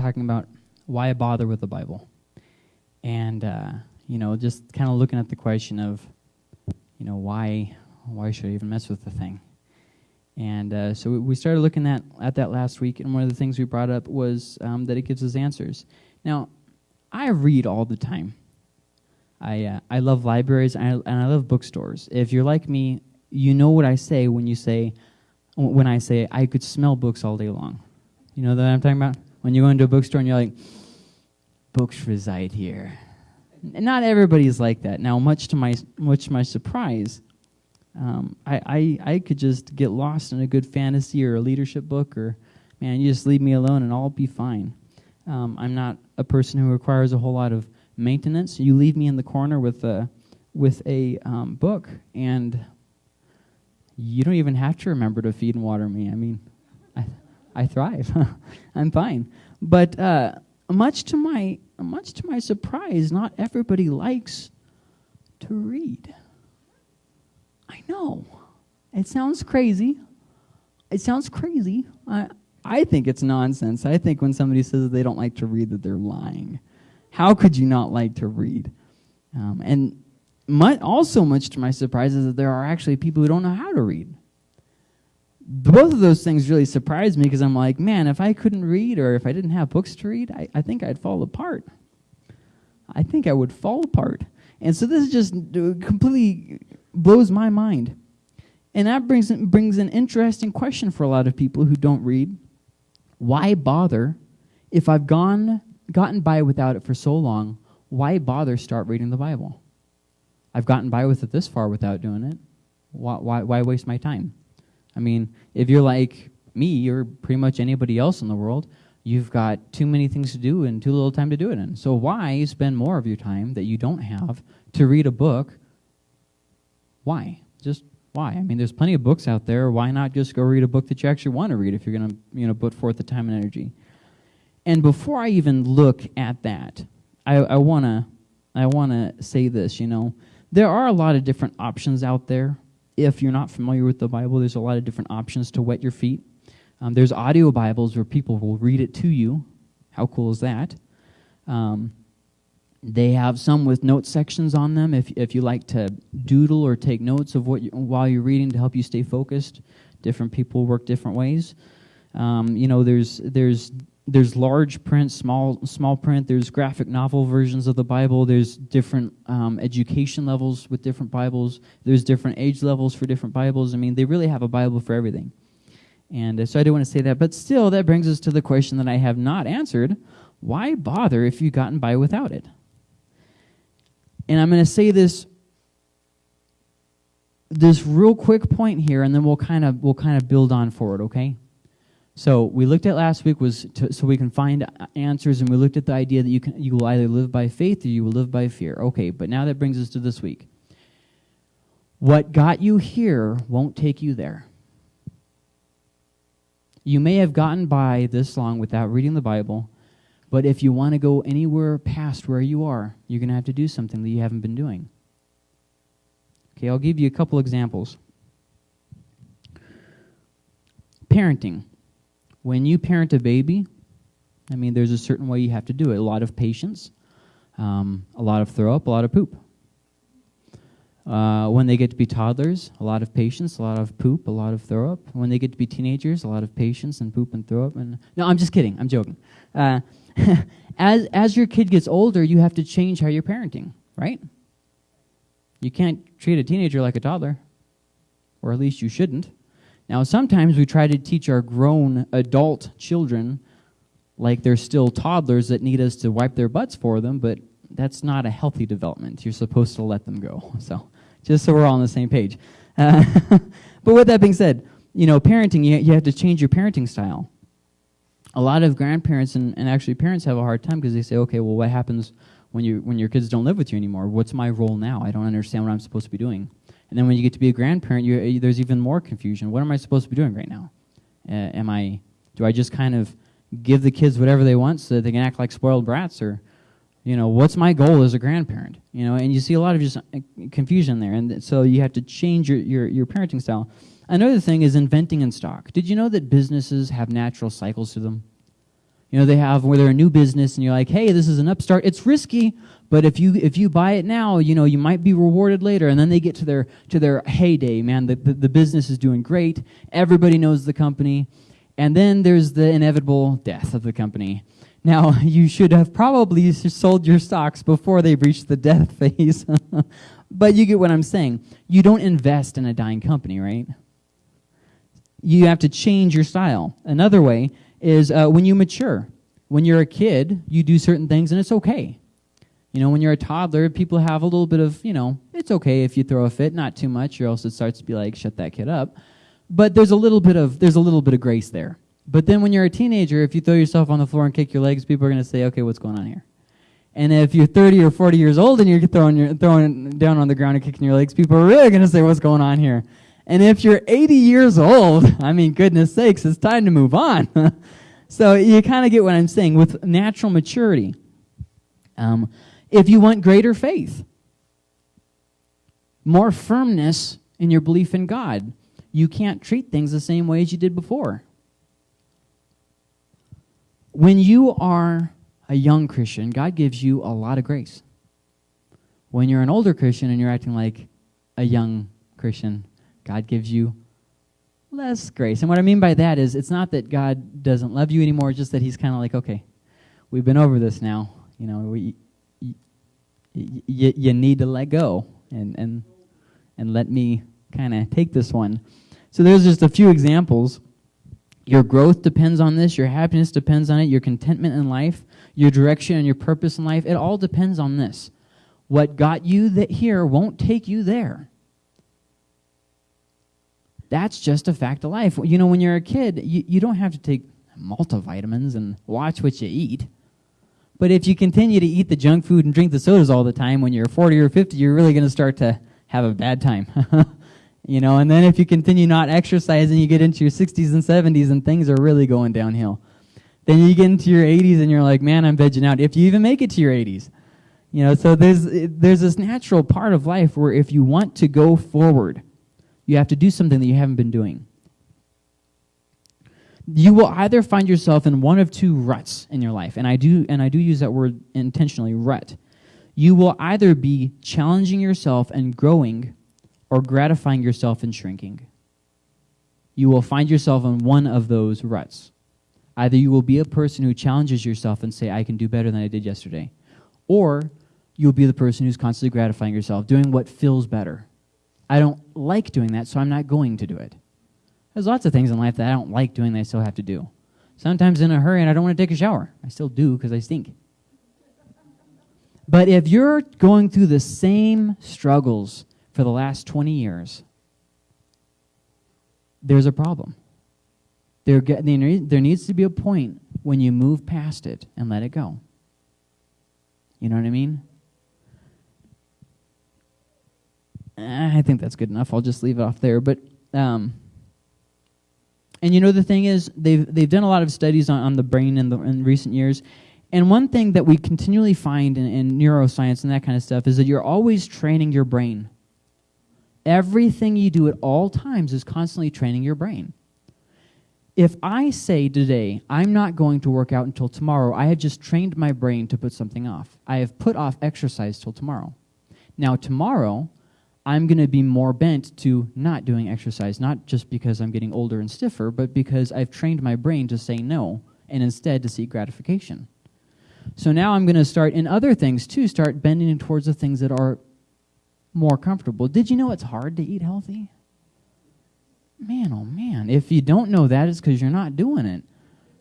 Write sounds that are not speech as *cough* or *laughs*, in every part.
talking about why bother with the Bible, and uh, you know, just kind of looking at the question of, you know, why why should I even mess with the thing? And uh, so we started looking at at that last week, and one of the things we brought up was um, that it gives us answers. Now, I read all the time. I uh, I love libraries and I, and I love bookstores. If you're like me, you know what I say when you say when I say I could smell books all day long. You know that I'm talking about? When you go into a bookstore and you're like, books reside here. And Not everybody's like that. Now, much to my much to my surprise, um, I, I I could just get lost in a good fantasy or a leadership book, or man, you just leave me alone and I'll be fine. Um, I'm not a person who requires a whole lot of maintenance. You leave me in the corner with a with a um, book, and you don't even have to remember to feed and water me. I mean, I, thrive. *laughs* I'm fine. But uh, much to my much to my surprise, not everybody likes to read. I know. It sounds crazy. It sounds crazy. I I think it's nonsense. I think when somebody says they don't like to read that they're lying. How could you not like to read? Um, and also much to my surprise is that there are actually people who don't know how to read both of those things really surprised me because I'm like, man, if I couldn't read or if I didn't have books to read, I, I think I'd fall apart. I think I would fall apart. And so this just uh, completely blows my mind. And that brings, brings an interesting question for a lot of people who don't read. Why bother if I've gone, gotten by without it for so long? Why bother start reading the Bible? I've gotten by with it this far without doing it. Why, why, why waste my time? I mean, if you're like me or pretty much anybody else in the world, you've got too many things to do and too little time to do it in. So why spend more of your time that you don't have to read a book? Why? Just why? I mean, there's plenty of books out there. Why not just go read a book that you actually want to read if you're going to, you know, put forth the time and energy? And before I even look at that, I, I wanna, I wanna say this. You know, there are a lot of different options out there if you're not familiar with the Bible, there's a lot of different options to wet your feet. Um, there's audio Bibles where people will read it to you. How cool is that? Um, they have some with note sections on them if, if you like to doodle or take notes of what you, while you're reading to help you stay focused. Different people work different ways. Um, you know, there's, there's there's large print, small small print. There's graphic novel versions of the Bible. There's different um, education levels with different Bibles. There's different age levels for different Bibles. I mean, they really have a Bible for everything. And uh, so I do want to say that. But still, that brings us to the question that I have not answered: Why bother if you've gotten by without it? And I'm going to say this this real quick point here, and then we'll kind of we'll kind of build on forward. Okay. So we looked at last week was to, so we can find answers, and we looked at the idea that you can you will either live by faith or you will live by fear. Okay, but now that brings us to this week. What got you here won't take you there. You may have gotten by this long without reading the Bible, but if you want to go anywhere past where you are, you're going to have to do something that you haven't been doing. Okay, I'll give you a couple examples. Parenting. When you parent a baby, I mean, there's a certain way you have to do it. A lot of patience, um, a lot of throw up, a lot of poop. Uh, when they get to be toddlers, a lot of patience, a lot of poop, a lot of throw up. When they get to be teenagers, a lot of patience and poop and throw up. And no, I'm just kidding. I'm joking. Uh, *laughs* as as your kid gets older, you have to change how you're parenting, right? You can't treat a teenager like a toddler, or at least you shouldn't. Now, sometimes we try to teach our grown adult children like they're still toddlers that need us to wipe their butts for them, but that's not a healthy development. You're supposed to let them go. *laughs* So, just so we're all on the same page. Uh, *laughs* but with that being said, you know, parenting, you, you have to change your parenting style. A lot of grandparents and, and actually parents have a hard time because they say, okay, well, what happens when, you, when your kids don't live with you anymore? What's my role now? I don't understand what I'm supposed to be doing. And then when you get to be a grandparent, you, there's even more confusion. What am I supposed to be doing right now? Uh, am I, do I just kind of give the kids whatever they want so that they can act like spoiled brats or, you know, what's my goal as a grandparent? You know, and you see a lot of just eh, confusion there. And so you have to change your, your, your parenting style. Another thing is inventing in stock. Did you know that businesses have natural cycles to them? You know, they have where they're a new business and you're like, hey, this is an upstart. It's risky, but if you if you buy it now, you know, you might be rewarded later. And then they get to their to their heyday, man. The, the, the business is doing great. Everybody knows the company. And then there's the inevitable death of the company. Now, *laughs* you should have probably sold your stocks before they reached the death *laughs* phase. but you get what I'm saying. You don't invest in a dying company, right? You have to change your style. Another way is uh, when you mature. When you're a kid, you do certain things and it's okay. You know, when you're a toddler, people have a little bit of, you know, it's okay if you throw a fit, not too much, or else it starts to be like, shut that kid up. But there's a little bit of there's a little bit of grace there. But then when you're a teenager, if you throw yourself on the floor and kick your legs, people are going to say, okay, what's going on here? And if you're 30 or 40 years old and you're throwing, your, throwing down on the ground and kicking your legs, people are really going to say, what's going on here? And if you're 80 years old, *laughs* I mean, goodness sakes, it's time to move on. *laughs* so you kind of get what I'm saying with natural maturity. Um, if you want greater faith, more firmness in your belief in God, you can't treat things the same way as you did before. When you are a young Christian, God gives you a lot of grace. When you're an older Christian and you're acting like a young Christian, God gives you less grace. And what I mean by that is it's not that God doesn't love you anymore, it's just that he's kind of like, okay, we've been over this now. You know, we, you, you, you need to let go and, and, and let me kind of take this one. So there's just a few examples. Your growth depends on this. Your happiness depends on it. Your contentment in life, your direction and your purpose in life, it all depends on this. What got you that here won't take you there. That's just a fact of life. You know, when you're a kid, you, you don't have to take multivitamins and watch what you eat. But if you continue to eat the junk food and drink the sodas all the time, when you're 40 or 50, you're really going to start to have a bad time. *laughs* you know, and then if you continue not exercising, you get into your 60s and 70s and things are really going downhill. Then you get into your 80s and you're like, man, I'm vegging out. If you even make it to your 80s. You know, so there's, there's this natural part of life where if you want to go forward, you have to do something that you haven't been doing. You will either find yourself in one of two ruts in your life, and I do, and I do use that word intentionally, rut. You will either be challenging yourself and growing, or gratifying yourself and shrinking. You will find yourself in one of those ruts. Either you will be a person who challenges yourself and say, I can do better than I did yesterday, or you'll be the person who's constantly gratifying yourself, doing what feels better. I don't like doing that, so I'm not going to do it. There's lots of things in life that I don't like doing that I still have to do. Sometimes in a hurry and I don't want to take a shower. I still do because I stink. But if you're going through the same struggles for the last 20 years, there's a problem. There, there needs to be a point when you move past it and let it go. You know what I mean? I think that's good enough. I'll just leave it off there. But um, and you know the thing is they've they've done a lot of studies on, on the brain in the in recent years, and one thing that we continually find in, in neuroscience and that kind of stuff is that you're always training your brain. Everything you do at all times is constantly training your brain. If I say today, I'm not going to work out until tomorrow, I have just trained my brain to put something off. I have put off exercise till tomorrow. Now, tomorrow, I'm going to be more bent to not doing exercise, not just because I'm getting older and stiffer, but because I've trained my brain to say no and instead to seek gratification. So now I'm going to start in other things too, start bending towards the things that are more comfortable. Did you know it's hard to eat healthy? Man, oh man. If you don't know that, it's because you're not doing it.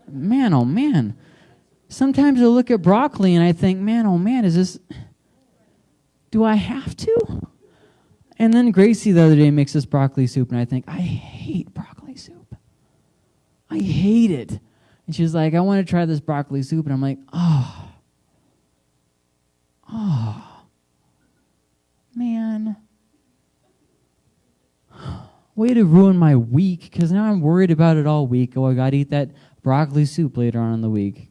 Man, oh man. Sometimes I look at broccoli and I think, man, oh man, is this. Do I have to? And then Gracie the other day makes this broccoli soup, and I think, I hate broccoli soup. I hate it. And she's like, I want to try this broccoli soup. And I'm like, oh, oh, man. Way to ruin my week, because now I'm worried about it all week. Oh, I got to eat that broccoli soup later on in the week.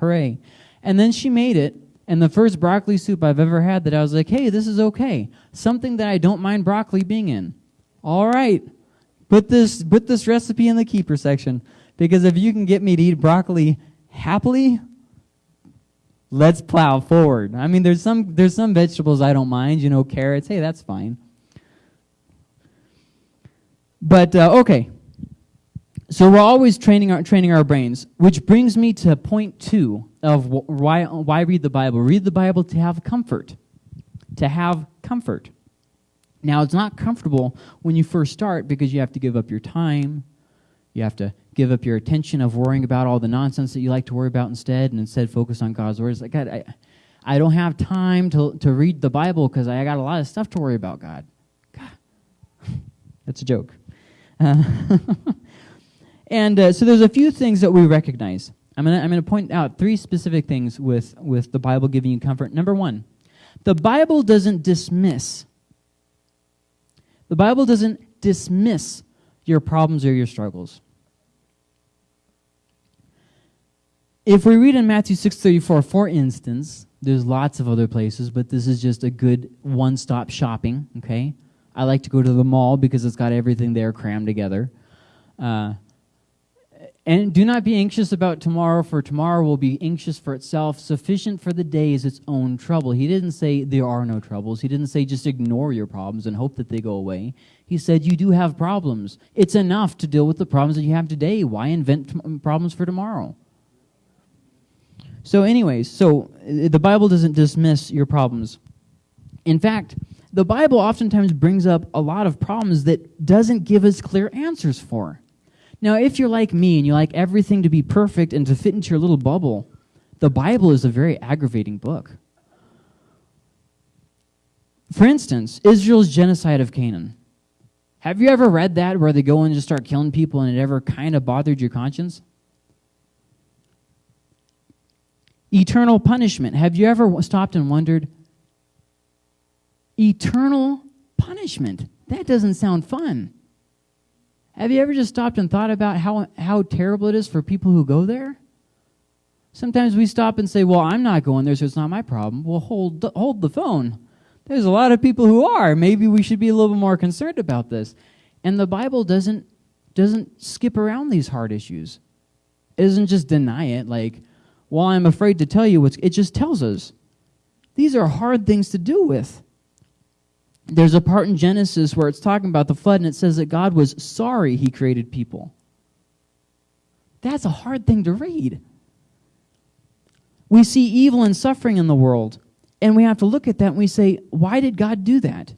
Hooray. And then she made it, and the first broccoli soup I've ever had that I was like, hey, this is okay. Something that I don't mind broccoli being in. All right. Put this, put this recipe in the keeper section. Because if you can get me to eat broccoli happily, let's plow forward. I mean, there's some there's some vegetables I don't mind. You know, carrots. Hey, that's fine. But uh, okay, so we're always training our training our brains, which brings me to point two of wh- why why read the Bible. Read the Bible to have comfort, to have comfort. Now, it's not comfortable when you first start because you have to give up your time, you have to give up your attention of worrying about all the nonsense that you like to worry about instead, and instead focus on God's word. It's like God, I, I don't have time to to read the Bible because I got a lot of stuff to worry about. God, God. *laughs* that's a joke. Uh, *laughs* and uh, so there's a few things that we recognize. I'm gonna I'm gonna point out three specific things with with the Bible giving you comfort. Number one, the Bible doesn't dismiss. The Bible doesn't dismiss your problems or your struggles. If we read in Matthew 6:34 for instance, there's lots of other places, but this is just a good one-stop shopping, okay? I like to go to the mall because it's got everything there crammed together. Uh, and do not be anxious about tomorrow, for tomorrow will be anxious for itself. Sufficient for the day is its own trouble. He didn't say there are no troubles. He didn't say just ignore your problems and hope that they go away. He said you do have problems. It's enough to deal with the problems that you have today. Why invent problems for tomorrow? So, anyways, so uh, the Bible doesn't dismiss your problems. In fact, the Bible oftentimes brings up a lot of problems that doesn't give us clear answers for. Now, if you're like me and you like everything to be perfect and to fit into your little bubble, the Bible is a very aggravating book. For instance, Israel's genocide of Canaan. Have you ever read that where they go and just start killing people and it ever kind of bothered your conscience? Eternal punishment. Have you ever stopped and wondered, eternal punishment? That doesn't sound fun. Have you ever just stopped and thought about how, how terrible it is for people who go there? Sometimes we stop and say, Well, I'm not going there, so it's not my problem. Well, hold the, hold the phone. There's a lot of people who are. Maybe we should be a little bit more concerned about this. And the Bible doesn't, doesn't skip around these hard issues. It doesn't just deny it, like, Well, I'm afraid to tell you what's. It just tells us. These are hard things to do with there's a part in Genesis where it's talking about the flood and it says that God was sorry he created people. That's a hard thing to read. We see evil and suffering in the world, and we have to look at that and we say, why did God do that?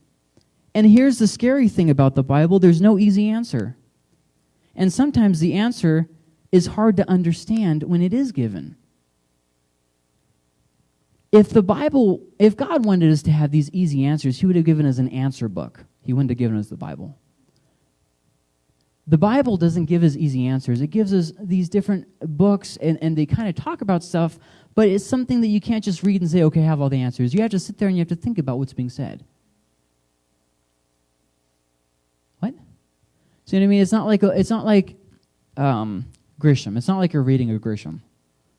And here's the scary thing about the Bible there's no easy answer. And sometimes the answer is hard to understand when it is given if the Bible, if God wanted us to have these easy answers, He would have given us an answer book. He wouldn't have given us the Bible. The Bible doesn't give us easy answers. It gives us these different books, and, and they kind of talk about stuff, but it's something that you can't just read and say, okay, I have all the answers. You have to sit there and you have to think about what's being said. What? See what I mean? It's not like, a, it's not like um, Grisham. It's not like you're reading a Grisham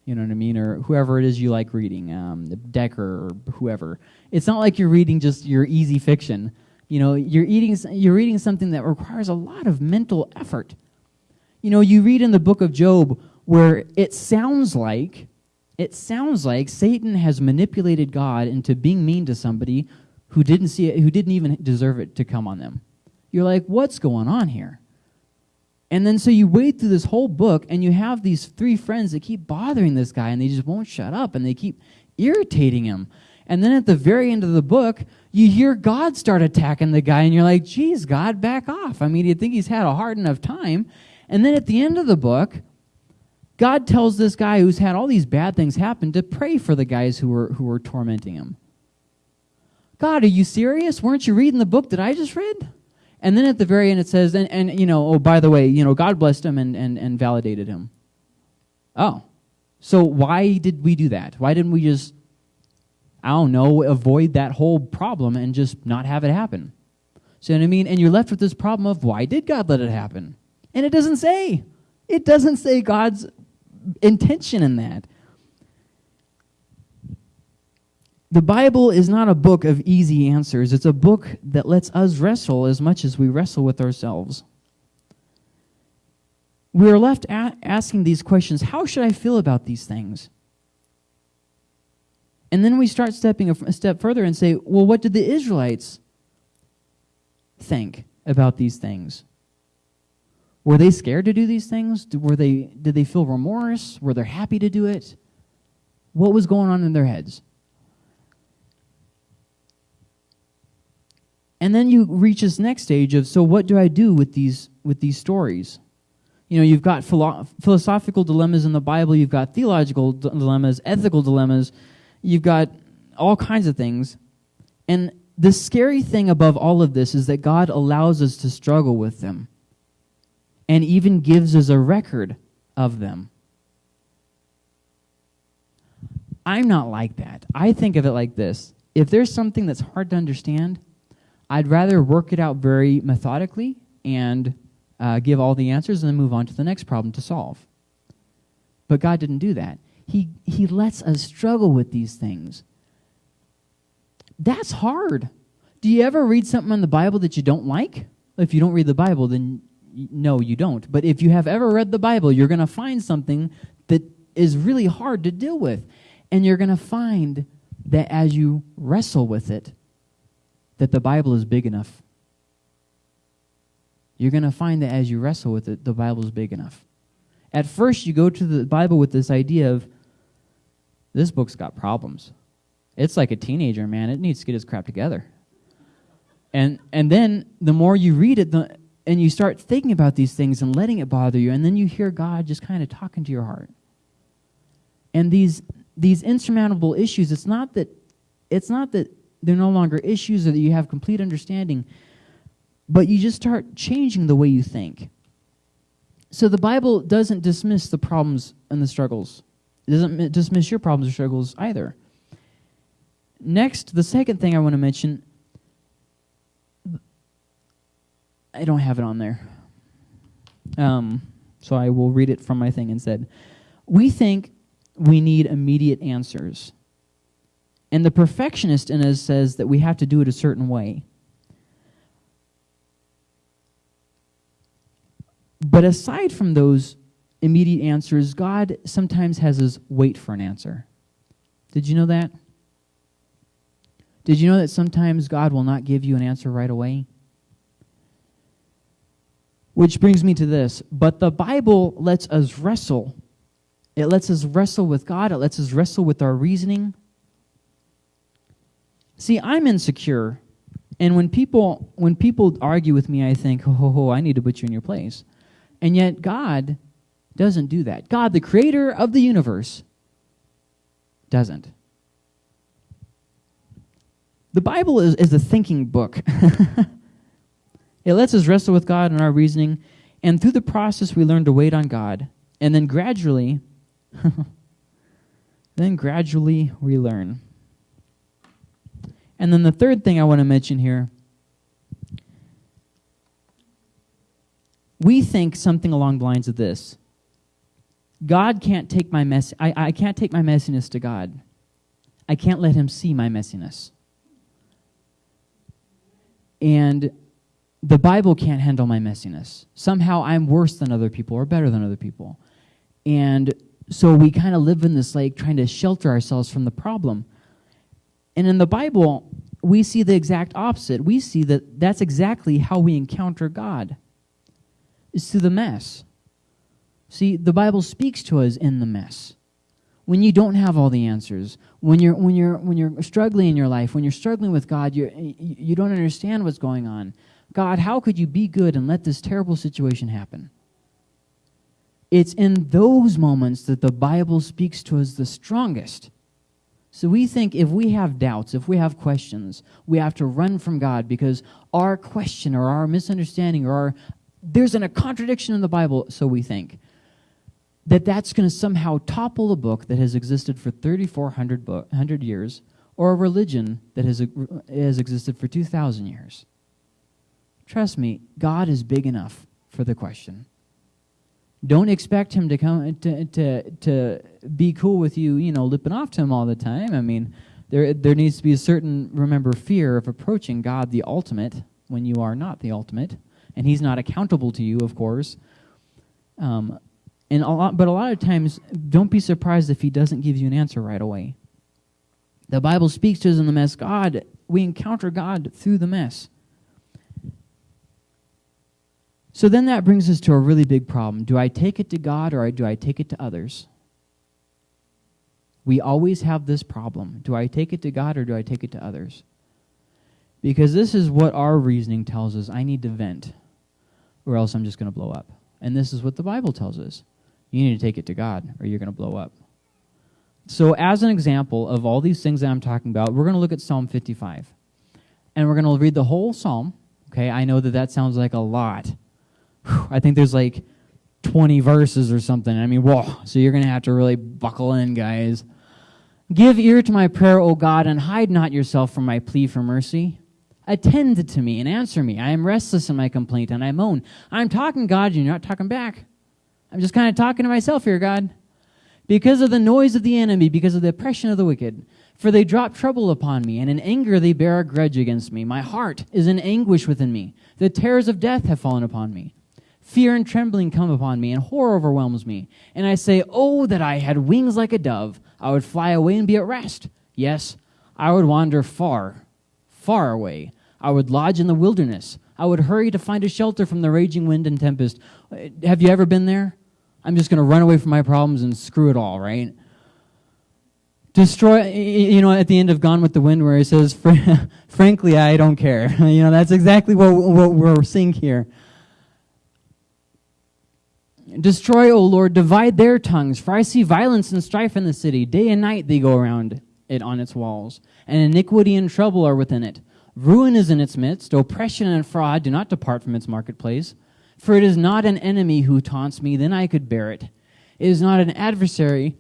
you know what I mean, or whoever it is you like reading, um, Dekker or whoever. It's not like you're reading just your easy fiction. You know, you're eating, you're reading something that requires a lot of mental effort. You know, you read in the book of Job where it sounds like, it sounds like Satan has manipulated God into being mean to somebody who didn't see it, who didn't even deserve it to come on them. You're like, what's going on here? And then so you wade through this whole book and you have these three friends that keep bothering this guy and they just won't shut up and they keep irritating him. And then at the very end of the book, you hear God start attacking the guy and you're like, geez, God, back off. I mean, you think he's had a hard enough time. And then at the end of the book, God tells this guy who's had all these bad things happen to pray for the guys who were, who were tormenting him. God, are you serious? Weren't you reading the book that I just read? And then at the very end it says, and, and you know, oh, by the way, you know, God blessed him and, and, and validated him. Oh. So why did we do that? Why didn't we just, I don't know, avoid that whole problem and just not have it happen? See what I mean? And you're left with this problem of why did God let it happen? And it doesn't say. It doesn't say God's intention in that. The Bible is not a book of easy answers. It's a book that lets us wrestle as much as we wrestle with ourselves. we are left asking these questions How should I feel about these things? And then we start stepping a step further and say, Well, what did the Israelites think about these things? Were they scared to do these things? Were they, did they feel remorse? Were they happy to do it? What was going on in their heads? And then you reach this next stage of so what do I do with these with these stories? You know, you've got philo- philosophical dilemmas in the Bible, you've got theological dilemmas, ethical dilemmas, you've got all kinds of things. And the scary thing above all of this is that God allows us to struggle with them and even gives us a record of them. I'm not like that. I think of it like this if there's something that's hard to understand, I'd rather work it out very methodically and uh, give all the answers and then move on to the next problem to solve. But God didn't do that. He, he lets us struggle with these things. That's hard. Do you ever read something in the Bible that you don't like? If you don't read the Bible, then no, you don't. But if you have ever read the Bible, you're going to find something that is really hard to deal with. And you're going to find that as you wrestle with it, that the Bible is big enough. You're going to find that as you wrestle with it, the Bible is big enough. At first, you go to the Bible with this idea of this book's got problems. It's like a teenager, man. It needs to get its crap together. And, and then the more you read it, the, and you start thinking about these things and letting it bother you, and then you hear God just kind of talking to your heart. And these, these insurmountable issues, it's not that, it's not that they're no longer issues or that you have complete understanding, but you just start changing the way you think. So the Bible doesn't dismiss the problems and the struggles. It doesn't dismiss your problems or struggles either. Next, the second thing I want to mention, I don't have it on there. Um, so I will read it from my thing instead. We think we need immediate answers. And the perfectionist in us says that we have to do it a certain way. But aside from those immediate answers, God sometimes has us wait for an answer. Did you know that? Did you know that sometimes God will not give you an answer right away? Which brings me to this. But the Bible lets us wrestle. It lets us wrestle with God, it lets us wrestle with our reasoning, See, I'm insecure. And when people when people argue with me, I think, ho ho ho, I need to put you in your place. And yet God doesn't do that. God, the creator of the universe, doesn't. The Bible is, is a thinking book. *laughs* it lets us wrestle with God in our reasoning, and through the process we learn to wait on God. And then gradually, *laughs* then gradually we learn. And then the third thing I want to mention here we think something along the lines of this God can't take my mess I, I can't take my messiness to God. I can't let him see my messiness. And the Bible can't handle my messiness. Somehow I'm worse than other people or better than other people. And so we kind of live in this like trying to shelter ourselves from the problem. And in the Bible, we see the exact opposite. We see that that's exactly how we encounter God. Is through the mess. See, the Bible speaks to us in the mess. When you don't have all the answers, when you're when you're when you're struggling in your life, when you're struggling with God, you you don't understand what's going on. God, how could you be good and let this terrible situation happen? It's in those moments that the Bible speaks to us the strongest. So we think if we have doubts, if we have questions, we have to run from God because our question or our misunderstanding or our, there's an, a contradiction in the Bible, so we think, that that's going to somehow topple a book that has existed for 3,400 years or a religion that has, has existed for 2,000 years. Trust me, God is big enough for the question. Don't expect him to come to, to, to be cool with you, you know, lipping off to him all the time. I mean, there, there needs to be a certain, remember, fear of approaching God the ultimate when you are not the ultimate. And he's not accountable to you, of course. Um, and a lot, but a lot of times, don't be surprised if He doesn't give you an answer right away. The Bible speaks to us in the mess. God, we encounter God through the mess. So then that brings us to a really big problem. Do I take it to God or do I take it to others? We always have this problem. Do I take it to God or do I take it to others? Because this is what our reasoning tells us I need to vent, or else I'm just going to blow up. And this is what the Bible tells us you need to take it to God, or you're going to blow up. So, as an example of all these things that I'm talking about, we're going to look at Psalm 55. And we're going to read the whole psalm. Okay, I know that that sounds like a lot. I think there's like 20 verses or something. I mean, whoa. So, you're going to have to really buckle in, guys. Give ear to my prayer, O God, and hide not yourself from my plea for mercy. Attend to me and answer me. I am restless in my complaint, and I moan. I'm talking, God, and you're not talking back. I'm just kind of talking to myself here, God. Because of the noise of the enemy, because of the oppression of the wicked. For they drop trouble upon me, and in anger they bear a grudge against me. My heart is in anguish within me. The terrors of death have fallen upon me. Fear and trembling come upon me, and horror overwhelms me. And I say, Oh, that I had wings like a dove! I would fly away and be at rest. Yes, I would wander far, far away. I would lodge in the wilderness. I would hurry to find a shelter from the raging wind and tempest. Uh, have you ever been there? I'm just going to run away from my problems and screw it all, right? Destroy, you know, at the end of Gone with the Wind, where he says, *laughs* Frankly, I don't care. *laughs* you know, that's exactly what, what we're seeing here. Destroy, O Lord, divide their tongues, for I see violence and strife in the city. Day and night they go around it on its walls, and iniquity and trouble are within it. Ruin is in its midst, oppression and fraud do not depart from its marketplace. For it is not an enemy who taunts me, then I could bear it. It is not an adversary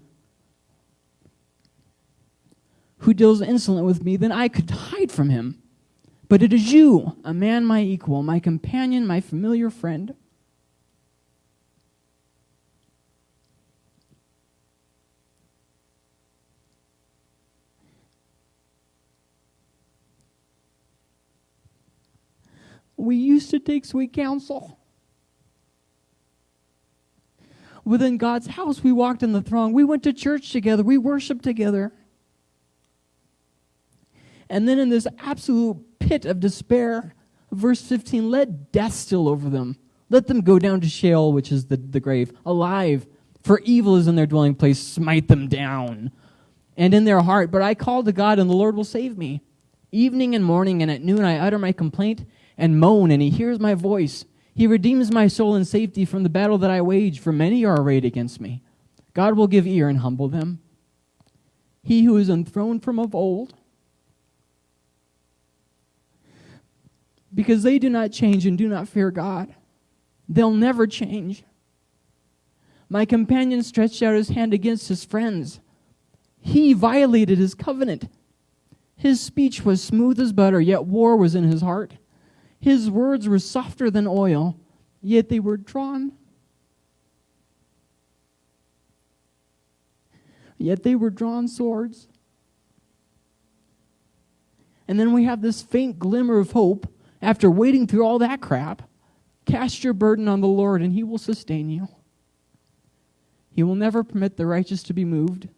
who deals insolent with me, then I could hide from him. But it is you, a man my equal, my companion, my familiar friend. We used to take sweet counsel. Within God's house, we walked in the throng. We went to church together. We worshiped together. And then in this absolute pit of despair, verse 15, let death still over them. Let them go down to Sheol, which is the, the grave, alive. For evil is in their dwelling place. Smite them down. And in their heart, but I call to God, and the Lord will save me. Evening and morning, and at noon I utter my complaint and moan, and he hears my voice. He redeems my soul in safety from the battle that I wage, for many are arrayed against me. God will give ear and humble them. He who is enthroned from of old, because they do not change and do not fear God. They'll never change. My companion stretched out his hand against his friends. He violated his covenant. His speech was smooth as butter, yet war was in his heart. His words were softer than oil, yet they were drawn. Yet they were drawn swords. And then we have this faint glimmer of hope after waiting through all that crap. Cast your burden on the Lord, and He will sustain you. He will never permit the righteous to be moved.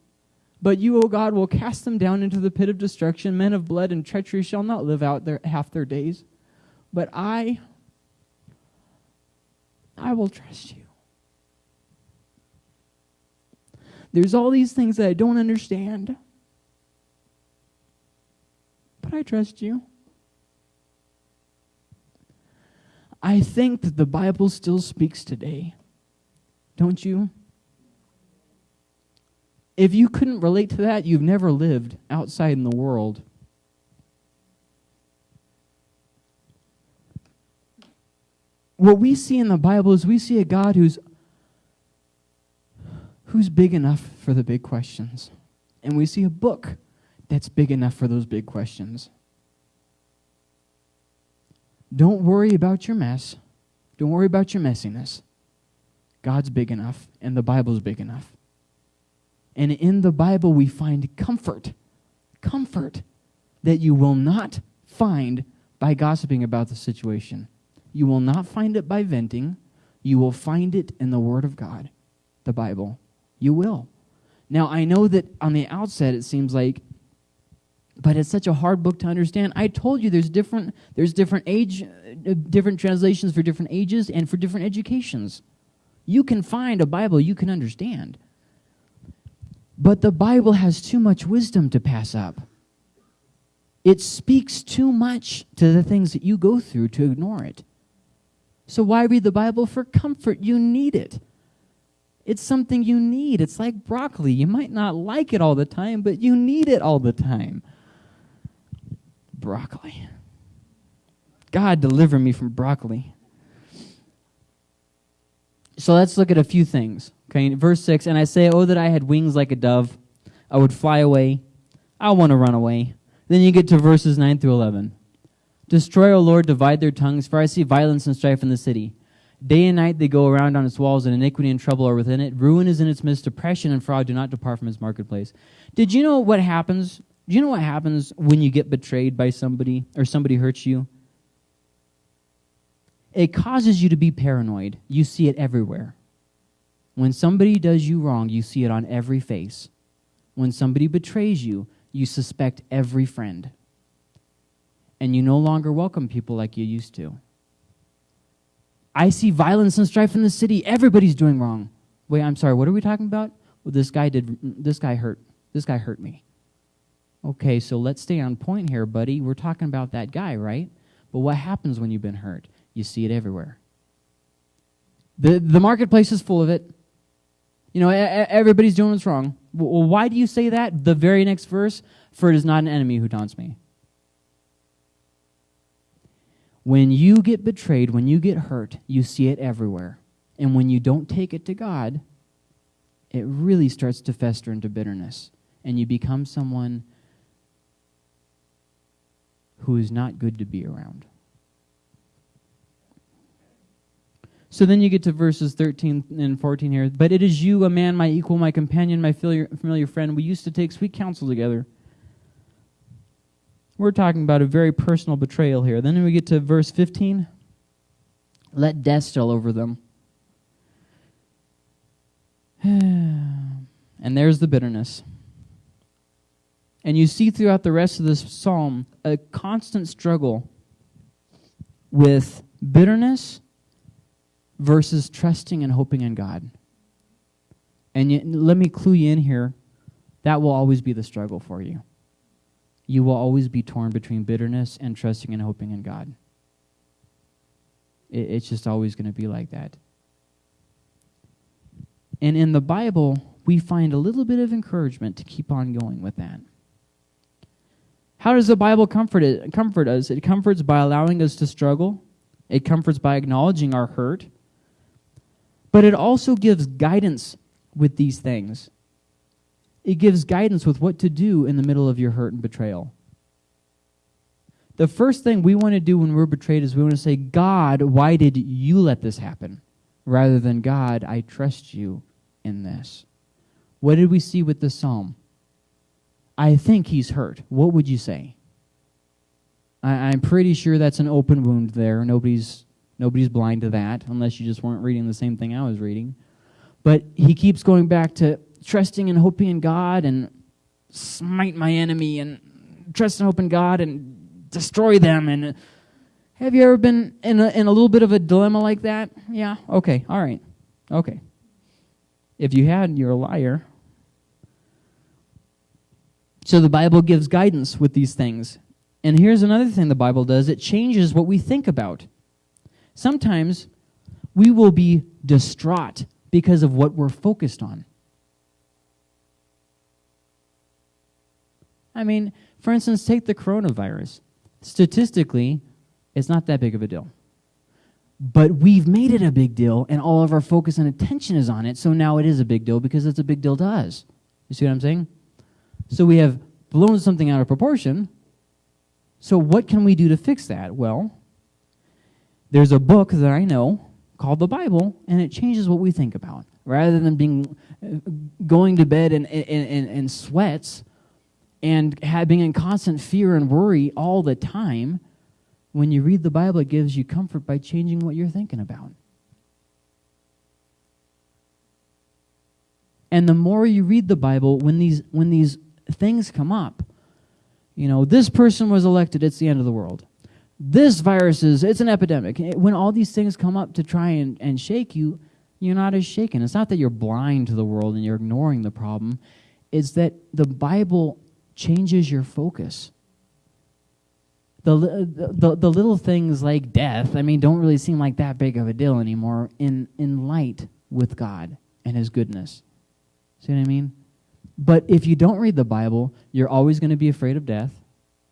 But you, O God, will cast them down into the pit of destruction. Men of blood and treachery shall not live out their, half their days. But I, I will trust you. There's all these things that I don't understand. But I trust you. I think that the Bible still speaks today. Don't you? If you couldn't relate to that, you've never lived outside in the world. What we see in the Bible is we see a God who's who's big enough for the big questions. And we see a book that's big enough for those big questions. Don't worry about your mess. Don't worry about your messiness. God's big enough, and the Bible's big enough. And in the Bible, we find comfort, comfort that you will not find by gossiping about the situation. You will not find it by venting. You will find it in the Word of God, the Bible. You will. Now, I know that on the outset it seems like but it's such a hard book to understand. I told you there's different there's different age uh, different translations for different ages and for different educations. You can find a Bible you can understand. But the Bible has too much wisdom to pass up. It speaks too much to the things that you go through to ignore it. So why read the Bible for comfort? You need it. It's something you need. It's like broccoli. You might not like it all the time, but you need it all the time broccoli. God, deliver me from broccoli. So let's look at a few things. Okay, verse 6 And I say, Oh, that I had wings like a dove, I would fly away. I want to run away. Then you get to verses 9 through 11. Destroy, O Lord, divide their tongues, for I see violence and strife in the city. Day and night they go around on its walls, and iniquity and trouble are within it. Ruin is in its midst, oppression and fraud do not depart from its marketplace. Did you know what happens do you know what happens when you get betrayed by somebody or somebody hurts you? It causes you to be paranoid. You see it everywhere. When somebody does you wrong, you see it on every face. When somebody betrays you, you suspect every friend. And you no longer welcome people like you used to. I see violence and strife in the city. Everybody's doing wrong. Wait, I'm sorry. What are we talking about? Well, this guy did this guy hurt. This guy hurt me. Okay, so let's stay on point here, buddy. We're talking about that guy, right? But what happens when you've been hurt? You see it everywhere. The, the marketplace is full of it. You know, everybody's doing what's wrong. Well, why do you say that? The very next verse, for it is not an enemy who taunts me. When you get betrayed, when you get hurt, you see it everywhere. And when you don't take it to God, it really starts to fester into bitterness. And you become someone who is not good to be around. So then you get to verses 13 and 14 here. But it is you, a man, my equal, my companion, my familiar, friend. We used to take sweet counsel together. We're talking about a very personal betrayal here. Then we get to verse 15. Let death still over them. *sighs* and there's the bitterness. And you see throughout the rest of this psalm a constant struggle with bitterness versus trusting and hoping in God. And yet, let me clue you in here that will always be the struggle for you. You will always be torn between bitterness and trusting and hoping in God. It, it's just always going to be like that. And in the Bible, we find a little bit of encouragement to keep on going with that. How does the Bible comfort, it, comfort us? It comforts by allowing us to struggle, it comforts by acknowledging our hurt, but it also gives guidance with these things. It gives guidance with what to do in the middle of your hurt and betrayal. The first thing we want to do when we're betrayed is we want to say, God, why did you let this happen? Rather than, God, I trust you in this. What did we see with the psalm? I think he's hurt. What would you say? I, am pretty sure that's an open wound there. Nobody's nobody's blind to that, unless you just weren't reading the same thing I was reading. But he keeps going back to trusting and hoping in God and smite my enemy and trust and hope in God and destroy them. And have you ever been in a, in a little bit of a dilemma like that? Yeah. Okay. All right. Okay. If you had, you're a liar. So the Bible gives guidance with these things. And here's another thing the Bible does it changes what we think about. Sometimes we will be distraught because of what we're focused on. I mean, for instance, take the coronavirus. Statistically, it's not that big of a deal. But we've made it a big deal, and all of our focus and attention is on it, so now it is a big deal because it's a big deal to us. You see what I'm saying? So we have blown something out of proportion. So what can we do to fix that? Well, there's a book that I know called the Bible, and it changes what we think about. Rather than being uh, going to bed in, in, in, sweats and having in constant fear and worry all the time, when you read the Bible, it gives you comfort by changing what you're thinking about. And the more you read the Bible, when these, when these things come up, you know, this person was elected, it's the end of the world. This virus is, it's an epidemic. Eh, when all these things come up to try and, and shake you, you're not as shaken. It's not that you're blind to the world and you're ignoring the problem. It's that the Bible changes your focus. The, the, the little things like death, I mean, don't really seem like that big of a deal anymore in, in light with God and His goodness. See what I mean? But if you don't read the Bible, you're always going to be afraid of death.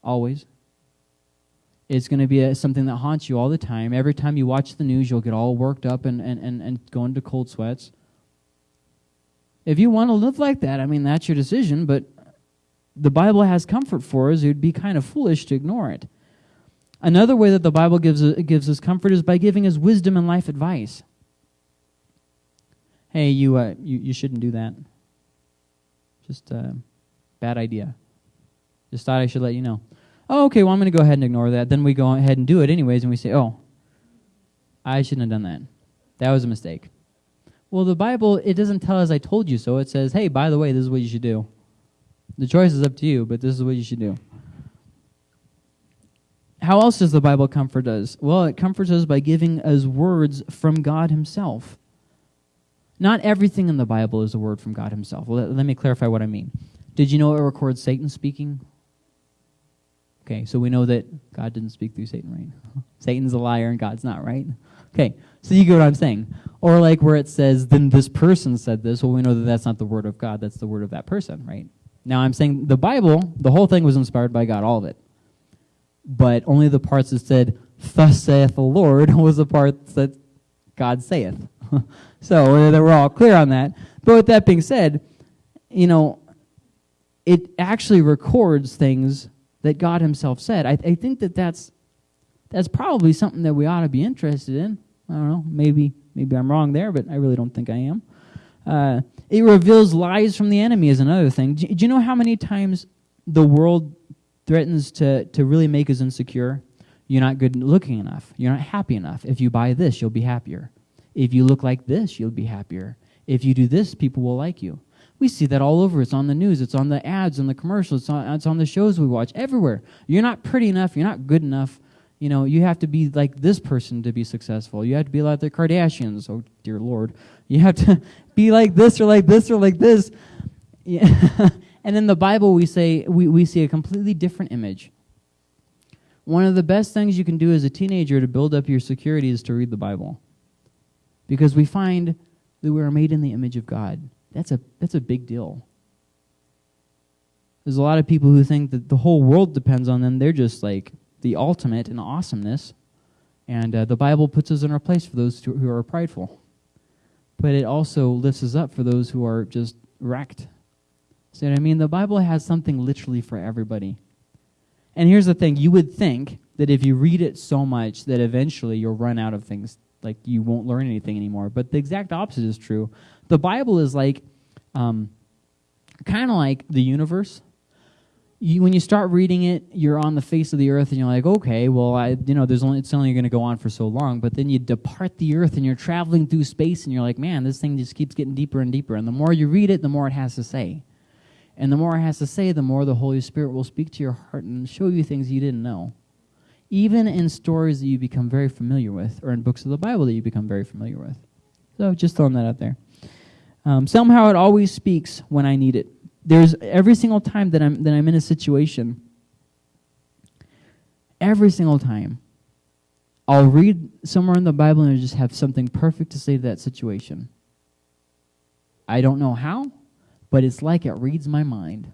Always. It's going to be a, something that haunts you all the time. Every time you watch the news, you'll get all worked up and, and, and, and go into cold sweats. If you want to live like that, I mean, that's your decision, but the Bible has comfort for us. It would be kind of foolish to ignore it. Another way that the Bible gives, gives us comfort is by giving us wisdom and life advice. Hey, you, uh, you, you shouldn't do that. Just a uh, bad idea. Just thought I should let you know. Oh, okay, well, I'm going to go ahead and ignore that. Then we go ahead and do it anyways, and we say, oh, I shouldn't have done that. That was a mistake. Well, the Bible, it doesn't tell us I told you so. It says, hey, by the way, this is what you should do. The choice is up to you, but this is what you should do. How else does the Bible comfort us? Well, it comforts us by giving us words from God Himself. Not everything in the Bible is a word from God Himself. Well, let, let me clarify what I mean. Did you know it records Satan speaking? Okay, so we know that God didn't speak through Satan, right? *laughs* Satan's a liar and God's not, right? Okay, so you get what I'm saying. Or like where it says, then this person said this. Well, we know that that's not the word of God, that's the word of that person, right? Now I'm saying the Bible, the whole thing was inspired by God, all of it. But only the parts that said, thus saith the Lord, *laughs* was the parts that God saith. *laughs* so that we're all clear on that. But with that being said, you know, it actually records things that God Himself said. I, I think that that's that's probably something that we ought to be interested in. I don't know. Maybe maybe I'm wrong there, but I really don't think I am. Uh, it reveals lies from the enemy is another thing. Do, do you know how many times the world threatens to to really make us insecure? You're not good looking enough. You're not happy enough. If you buy this, you'll be happier. If you look like this, you'll be happier. If you do this, people will like you. We see that all over. It's on the news, it's on the ads, and the commercials, it's on, it's on the shows we watch, everywhere. You're not pretty enough, you're not good enough. You know, you have to be like this person to be successful. You have to be like the Kardashians. Oh, dear Lord. You have to *laughs* be like this or like this or like this. Yeah. *laughs* and in the Bible, we, say, we, we see a completely different image. One of the best things you can do as a teenager to build up your security is to read the Bible because we find that we are made in the image of God. That's a, that's a big deal. There's a lot of people who think that the whole world depends on them. They're just like the ultimate in awesomeness. And uh, the Bible puts us in our place for those who are prideful. But it also lifts us up for those who are just wrecked. See what I mean? The Bible has something literally for everybody. And here's the thing you would think that if you read it so much that eventually you'll run out of things like you won't learn anything anymore. But the exact opposite is true. The Bible is like um, kind of like the universe. You, when you start reading it, you're on the face of the earth, and you're like, okay, well, I, you know, there's only it's only going to go on for so long. But then you depart the earth, and you're traveling through space, and you're like, man, this thing just keeps getting deeper and deeper. And the more you read it, the more it has to say. And the more it has to say, the more the Holy Spirit will speak to your heart and show you things you didn't know even in stories that you become very familiar with, or in books of the Bible that you become very familiar with. So just throwing that out there. Um, somehow it always speaks when I need it. There's every single time that I'm that I'm in a situation. Every single time, I'll read somewhere in the Bible and I just have something perfect to say to that situation. I don't know how, but it's like it reads my mind.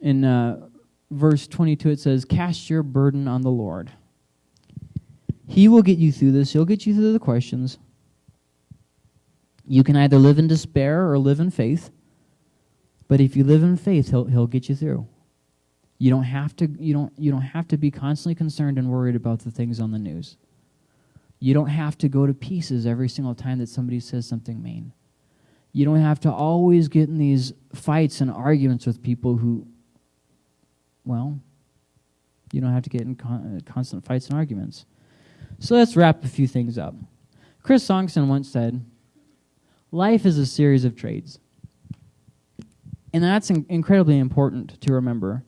in uh, verse 22, it says, Cast your burden on the Lord. He will get you through this. He'll get you through the questions. You can either live in despair or live in faith. But if you live in faith, he'll, he'll get you through. You don't, have to, you, don't, you don't have to be constantly concerned and worried about the things on the news. You don't have to go to pieces every single time that somebody says something mean. You don't have to always get in these fights and arguments with people who well, you don't have to get in con- uh, constant fights and arguments. So let's wrap a few things up. Chris Sonksen once said, Life is a series of trades. And that's in- incredibly important to remember.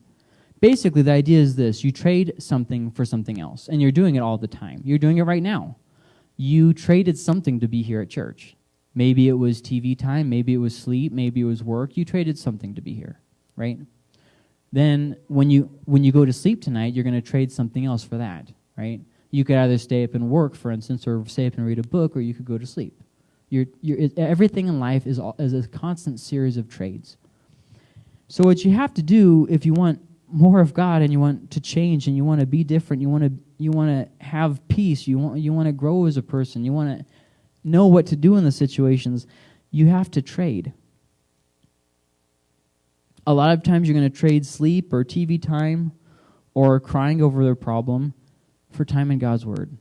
Basically, the idea is this you trade something for something else, and you're doing it all the time. You're doing it right now. You traded something to be here at church. Maybe it was TV time, maybe it was sleep, maybe it was work. You traded something to be here, right? Then when you when you go to sleep tonight, you're going to trade something else for that, right? You could either stay up and work, for instance, or stay up and read a book, or you could go to sleep. You're, you're, everything in life is, is a constant series of trades. So what you have to do if you want more of God and you want to change and you want to be different, you want to you want to have peace, you want you want to grow as a person, you want to know what to do in the situations, you have to trade. A lot of times you're going to trade sleep or TV time or crying over their problem for time in God's Word.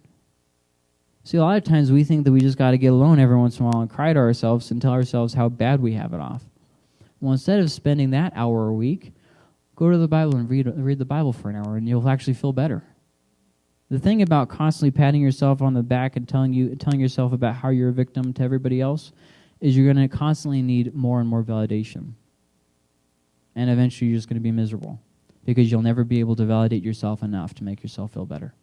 See, a lot of times we think that we just got to get alone every once in a while and cry to ourselves and tell ourselves how bad we have it off. Well, instead of spending that hour a week, go to the Bible and read, read the Bible for an hour, and you'll actually feel better. The thing about constantly patting yourself on the back and telling you telling yourself about how you're a victim to everybody else is you're going to constantly need more and more validation. And eventually you're just going to be miserable because you'll never be able to validate yourself enough to make yourself feel better.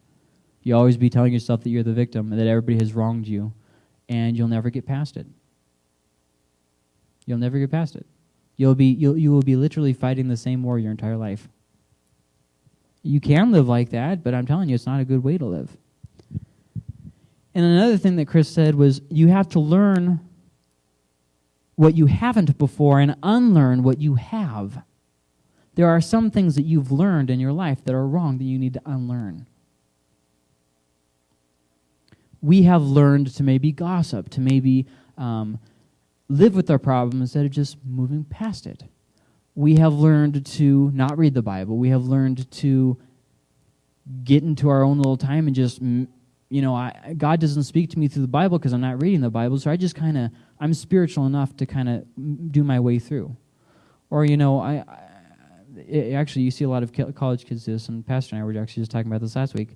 You always be telling yourself that you're the victim and that everybody has wronged you and you'll never get past it. You'll never get past it. You'll be you'll, you will be literally fighting the same war your entire life. You can live like that, but I'm telling you, it's not a good way to live. And another thing that Chris said was you have to learn what you haven't before and unlearn what you have. There are some things that you've learned in your life that are wrong that you need to unlearn. We have learned to maybe gossip, to maybe um, live with our problem instead of just moving past it we have learned to not read the Bible. We have learned to get into our own little time and just, you know, I, God doesn't speak to me through the Bible because I'm not reading the Bible. So I just kind of, I'm spiritual enough to kind of do my way through. Or, you know, I, I it, actually, you see a lot of college kids do this, and Pastor and I were actually just talking about this last week.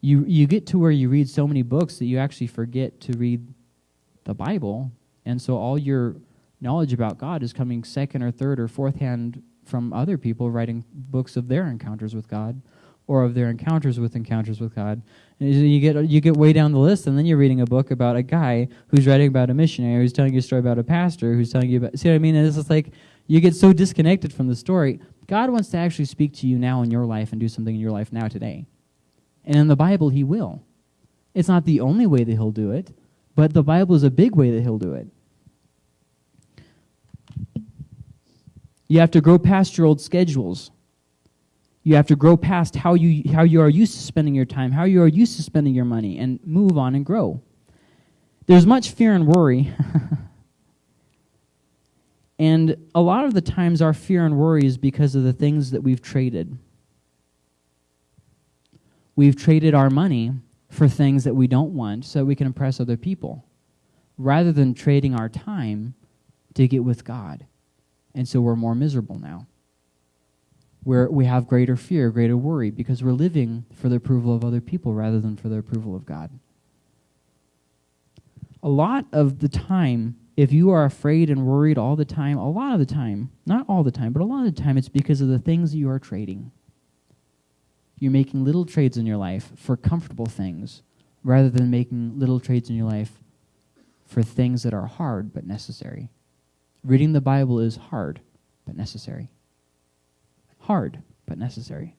You, you get to where you read so many books that you actually forget to read the Bible. And so all your knowledge about God is coming second or third or fourth hand from other people writing books of their encounters with God or of their encounters with encounters with God. And you get you get way down the list, and then you're reading a book about a guy who's writing about a missionary, who's telling you a story about a pastor, who's telling you about. See what I mean? And it's just like you get so disconnected from the story. God wants to actually speak to you now in your life and do something in your life now today. And in the Bible, He will. It's not the only way that He'll do it, but the Bible is a big way that He'll do it. You have to grow past your old schedules. You have to grow past how you, how you are used to spending your time, how you are used to spending your money, and move on and grow. There's much fear and worry. *laughs* and a lot of the times, our fear and worry is because of the things that we've traded. We've traded our money for things that we don't want so we can impress other people, rather than trading our time to get with God. And so we're more miserable now. Where we have greater fear, greater worry, because we're living for the approval of other people rather than for the approval of God. A lot of the time, if you are afraid and worried all the time, a lot of the time, not all the time, but a lot of the time, it's because of the things you are trading. You're making little trades in your life for comfortable things rather than making little trades in your life for things that are hard but necessary. Reading the Bible is hard, but necessary. Hard, but necessary.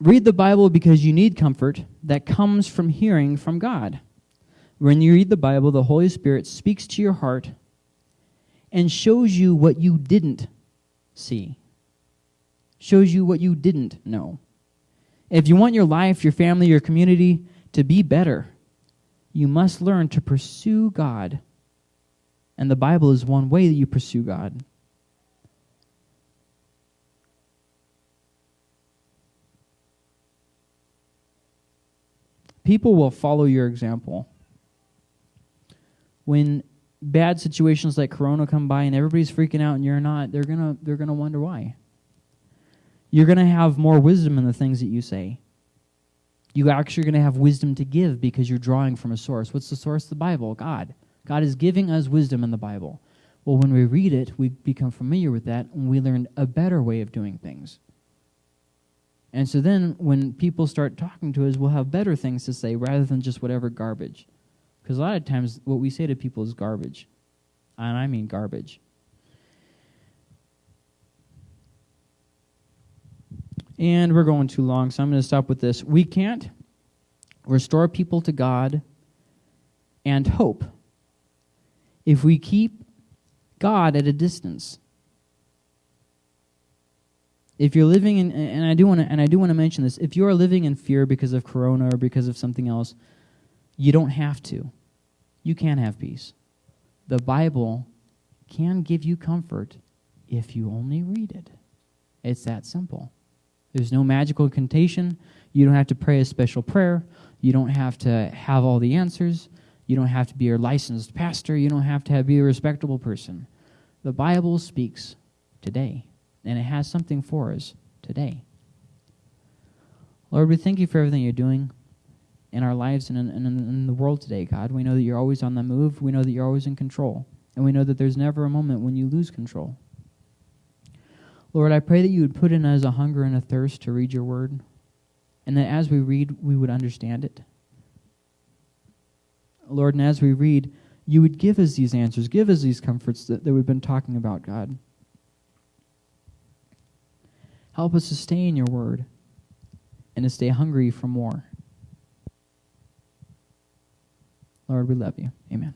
Read the Bible because you need comfort that comes from hearing from God. When you read the Bible, the Holy Spirit speaks to your heart and shows you what you didn't see, shows you what you didn't know. If you want your life, your family, your community to be better, you must learn to pursue God. And the Bible is one way that you pursue God. People will follow your example. When bad situations like corona come by and everybody's freaking out and you're not, they're going to they're going to wonder why. You're going to have more wisdom in the things that you say You actually are going to have wisdom to give because you're drawing from a source. What's the source? The Bible, God. God is giving us wisdom in the Bible. Well, when we read it, we become familiar with that and we learn a better way of doing things. And so then when people start talking to us, we'll have better things to say rather than just whatever garbage. Because a lot of times what we say to people is garbage. And I mean garbage. And we're going too long, so I'm going to stop with this. We can't restore people to God and hope if we keep God at a distance. If you're living in, and I do want to, and I do want to mention this, if you are living in fear because of Corona or because of something else, you don't have to. You can have peace. The Bible can give you comfort if you only read it. It's that simple. There's no magical incantation. You don't have to pray a special prayer. You don't have to have all the answers. You don't have to be a licensed pastor. You don't have to have, be a respectable person. The Bible speaks today, and it has something for us today. Lord, we thank you for everything you're doing in our lives and in, in, in, the world today, God. We know that you're always on the move. We know that you're always in control. And we know that there's never a moment when you lose control. Lord, I pray that you would put in us a hunger and a thirst to read your word, and that as we read, we would understand it. Lord, and as we read, you would give us these answers, give us these comforts that, that we've been talking about, God. Help us to stay in your word and to stay hungry for more. Lord, we love you. Amen.